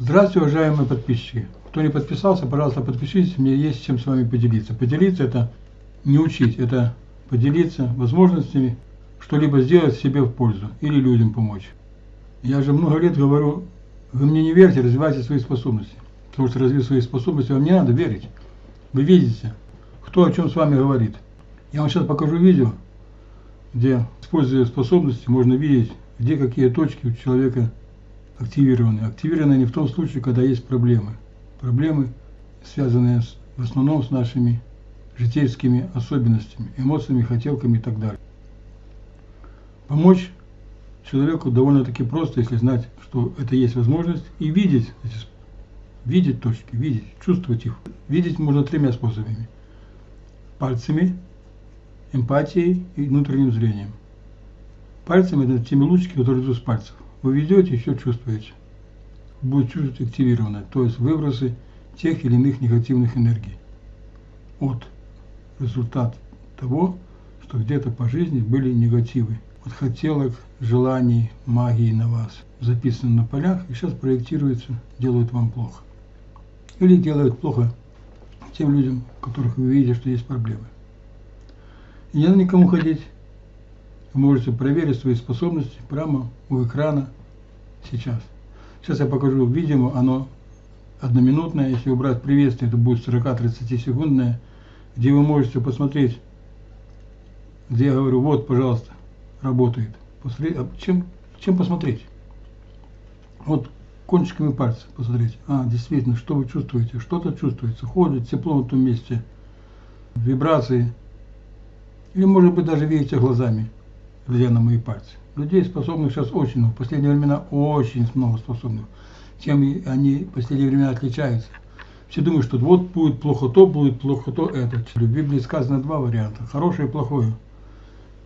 Здравствуйте, уважаемые подписчики. Кто не подписался, пожалуйста, подпишитесь, мне есть чем с вами поделиться. Поделиться это не учить, это поделиться возможностями что-либо сделать себе в пользу или людям помочь. Я же много лет говорю, вы мне не верьте, развивайте свои способности. Потому что развив свои способности, вам не надо верить. Вы видите, кто о чем с вами говорит. Я вам сейчас покажу видео, где, используя способности, можно видеть, где какие точки у человека активированы. Активированы они в том случае, когда есть проблемы. Проблемы, связанные с, в основном с нашими житейскими особенностями, эмоциями, хотелками и так далее. Помочь человеку довольно-таки просто, если знать, что это есть возможность, и видеть, видеть точки, видеть, чувствовать их. Видеть можно тремя способами. Пальцами, эмпатией и внутренним зрением. Пальцами это теми лучики, которые идут с пальцев. Вы ведете, еще чувствуете. Будет чувствовать активированное, то есть выбросы тех или иных негативных энергий. От результат того, что где-то по жизни были негативы. От хотелок, желаний, магии на вас записаны на полях и сейчас проектируются, делают вам плохо. Или делают плохо тем людям, у которых вы видите, что есть проблемы. И не надо никому ходить. Вы можете проверить свои способности прямо у экрана сейчас. Сейчас я покажу видео, оно одноминутное. Если убрать приветствие, это будет 40-30 секундное, где вы можете посмотреть, где я говорю, вот, пожалуйста, работает. Посмотреть, а чем, чем посмотреть? Вот кончиками пальцев посмотреть. А, действительно, что вы чувствуете? Что-то чувствуется. Ходит тепло в том месте, вибрации. Или, может быть, даже видите глазами, глядя на мои пальцы. Людей способных сейчас очень много. В последние времена очень много способных. Чем они в последние времена отличаются. Все думают, что вот будет плохо то, будет плохо то, это. В Библии сказано два варианта. Хорошее и плохое.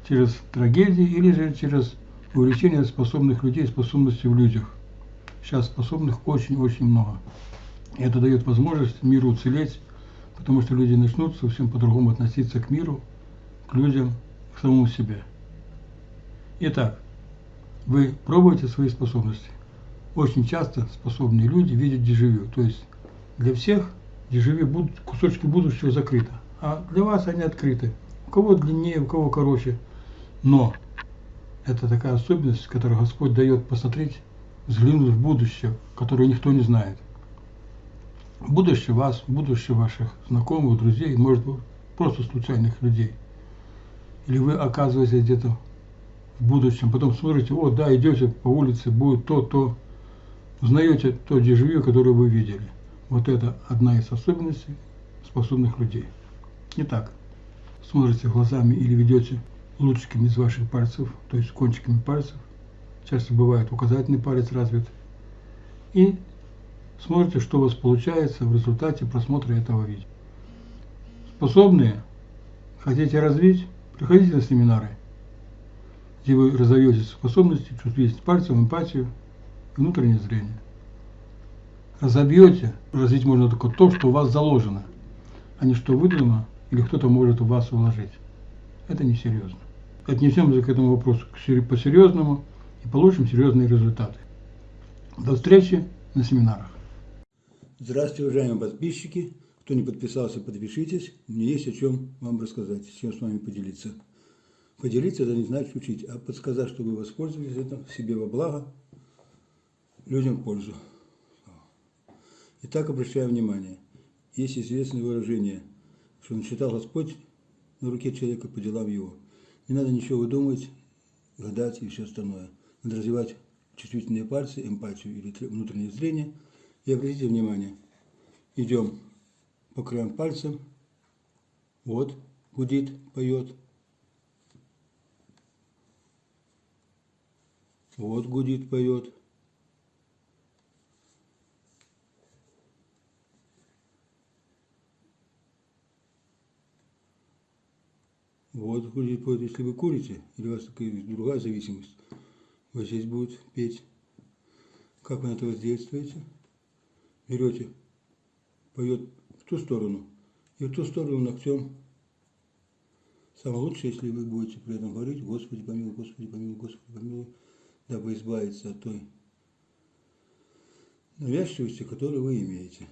Через трагедии или же через увеличение способных людей, способностей в людях. Сейчас способных очень-очень много. И это дает возможность миру уцелеть, потому что люди начнут совсем по-другому относиться к миру, к людям, к самому себе. Итак, вы пробуете свои способности. Очень часто способные люди видят дежавю. То есть для всех дежавю кусочки будущего закрыты. А для вас они открыты. У кого длиннее, у кого короче. Но это такая особенность, которую Господь дает посмотреть, взглянуть в будущее, которое никто не знает. Будущее вас, будущее ваших знакомых, друзей, может быть, просто случайных людей. Или вы оказываетесь где-то будущем. Потом смотрите, вот, да, идете по улице, будет то, то. Узнаете то дежавю, которое вы видели. Вот это одна из особенностей способных людей. Итак, смотрите глазами или ведете лучиками из ваших пальцев, то есть кончиками пальцев. Часто бывает указательный палец развит. И смотрите, что у вас получается в результате просмотра этого видео. Способные, хотите развить, приходите на семинары где вы разовьете способности, чувствительность пальцем, эмпатию и внутреннее зрение. Разобьете, развить можно только то, что у вас заложено, а не что выдумано или кто-то может у вас вложить. Это несерьезно. Отнесемся к этому вопросу по-серьезному и получим серьезные результаты. До встречи на семинарах. Здравствуйте, уважаемые подписчики. Кто не подписался, подпишитесь. Мне есть о чем вам рассказать, с чем с вами поделиться. Поделиться это не значит учить, а подсказать, чтобы вы воспользовались этим себе во благо, людям в пользу. Итак, обращаем внимание. Есть известное выражение, что начитал Господь на руке человека по делам его. Не надо ничего выдумывать, гадать и все остальное. Надо развивать чувствительные пальцы, эмпатию или внутреннее зрение. И обратите внимание, идем по краям пальцем, вот, гудит, поет, Вот гудит, поет. Вот гудит, поет. Если вы курите, или у вас такая другая зависимость, вот здесь будет петь. Как вы на это воздействуете? Берете, поет в ту сторону, и в ту сторону ногтем. Самое лучшее, если вы будете при этом говорить, Господи помилуй, Господи помилуй, Господи помилуй дабы избавиться от той навязчивости, которые вы имеете.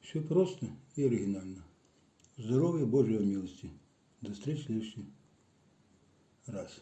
Все просто и оригинально. Здоровья, Божьей милости. До встречи в следующий раз.